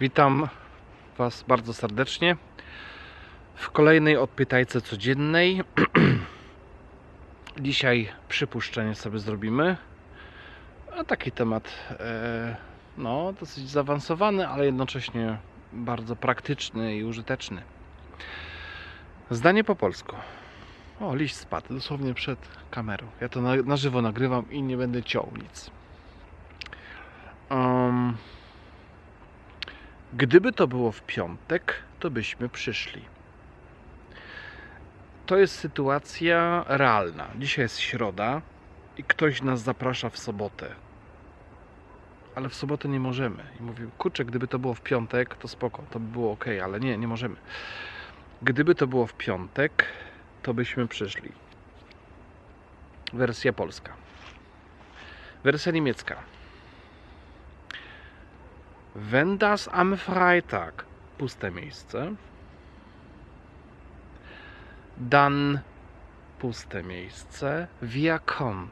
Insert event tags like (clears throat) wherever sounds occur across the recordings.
Witam Was bardzo serdecznie w kolejnej odpytajce codziennej. (clears throat) Dzisiaj przypuszczenie sobie zrobimy. A taki temat e, no, dosyć zaawansowany, ale jednocześnie bardzo praktyczny i użyteczny. Zdanie po polsku. O, liść spadł dosłownie przed kamerą. Ja to na, na żywo nagrywam i nie będę ciął nic. Um, Gdyby to było w piątek, to byśmy przyszli. To jest sytuacja realna. Dzisiaj jest środa i ktoś nas zaprasza w sobotę. Ale w sobotę nie możemy. I mówił, kurczę, gdyby to było w piątek, to spoko, to by było ok, ale nie, nie możemy. Gdyby to było w piątek, to byśmy przyszli. Wersja polska. Wersja niemiecka. Wenn das am Freitag puste miejsce, dann puste miejsce, wir kommen.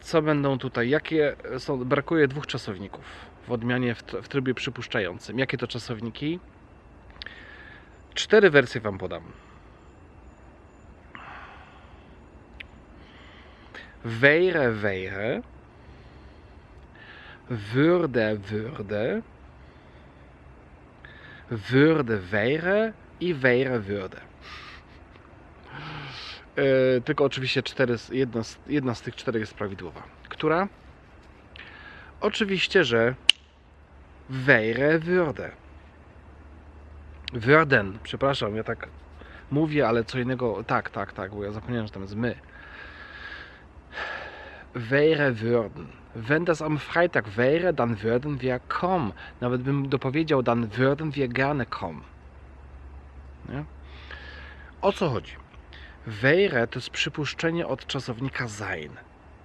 Co będą tutaj? Jakie są? Brakuje dwóch czasowników w odmianie w, tr- w trybie przypuszczającym. Jakie to czasowniki? Cztery wersje Wam podam. Wäre, wäre würde, würde, würde, wäre i wäre, würde. E, tylko oczywiście cztery, jedna, z, jedna z tych czterech jest prawidłowa. Która? Oczywiście, że wäre, würde. Würden, przepraszam, ja tak mówię, ale co innego, tak, tak, tak, bo ja zapomniałem, że tam jest my. Wäre, würden. Wenn das am Freitag wäre, dann würden wir kommen. Nawet bym dopowiedział, dann würden wir gerne kommen. Nie? O co chodzi? Wäre to jest przypuszczenie od czasownika sein.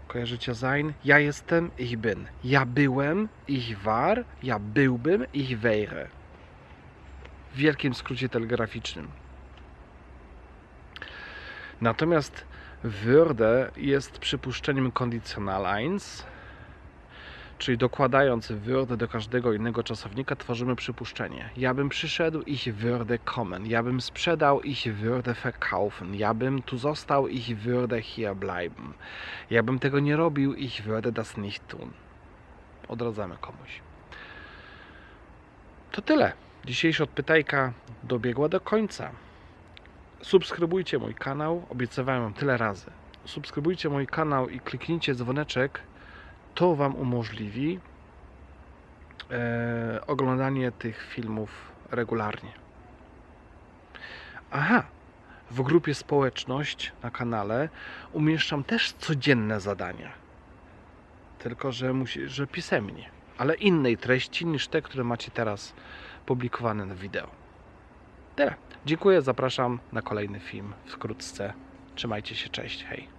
Kojarzycie sein? Ja jestem, ich bin. Ja byłem, ich war. Ja byłbym, ich wäre. W wielkim skrócie telegraficznym. Natomiast würde jest przypuszczeniem conditional 1, czyli dokładając würde do każdego innego czasownika tworzymy przypuszczenie. Ja bym przyszedł, ich würde kommen. Ja bym sprzedał, ich würde verkaufen. Ja bym tu został, ich würde hier bleiben. Ja bym tego nie robił, ich würde das nicht tun. Odradzamy komuś. To tyle. Dzisiejsza odpytajka dobiegła do końca. Subskrybujcie mój kanał, obiecywałem wam tyle razy. Subskrybujcie mój kanał i kliknijcie dzwoneczek. To wam umożliwi e, oglądanie tych filmów regularnie. Aha, w grupie społeczność na kanale umieszczam też codzienne zadania. Tylko, że, musi, że pisemnie, ale innej treści niż te, które macie teraz publikowane na wideo. Tyle. Dziękuję, zapraszam na kolejny film wkrótce. Trzymajcie się, cześć, hej.